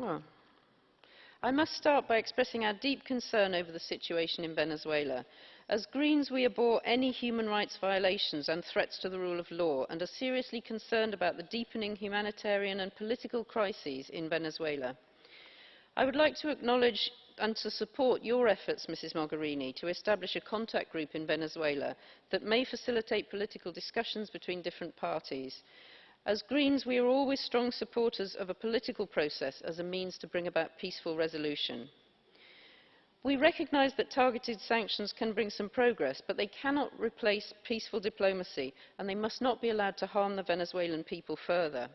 Oh. I must start by expressing our deep concern over the situation in Venezuela. As Greens, we abhor any human rights violations and threats to the rule of law and are seriously concerned about the deepening humanitarian and political crises in Venezuela. I would like to acknowledge and to support your efforts, Mrs Mogherini, to establish a contact group in Venezuela that may facilitate political discussions between different parties. As Greens, we are always strong supporters of a political process as a means to bring about peaceful resolution. We recognise that targeted sanctions can bring some progress, but they cannot replace peaceful diplomacy and they must not be allowed to harm the Venezuelan people further.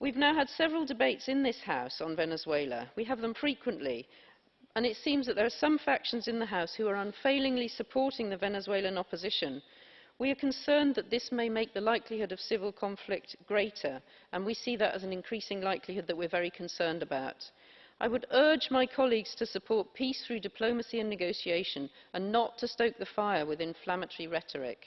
We've now had several debates in this House on Venezuela. We have them frequently, and it seems that there are some factions in the House who are unfailingly supporting the Venezuelan opposition, We are concerned that this may make the likelihood of civil conflict greater, and we see that as an increasing likelihood that we're very concerned about. I would urge my colleagues to support peace through diplomacy and negotiation, and not to stoke the fire with inflammatory rhetoric.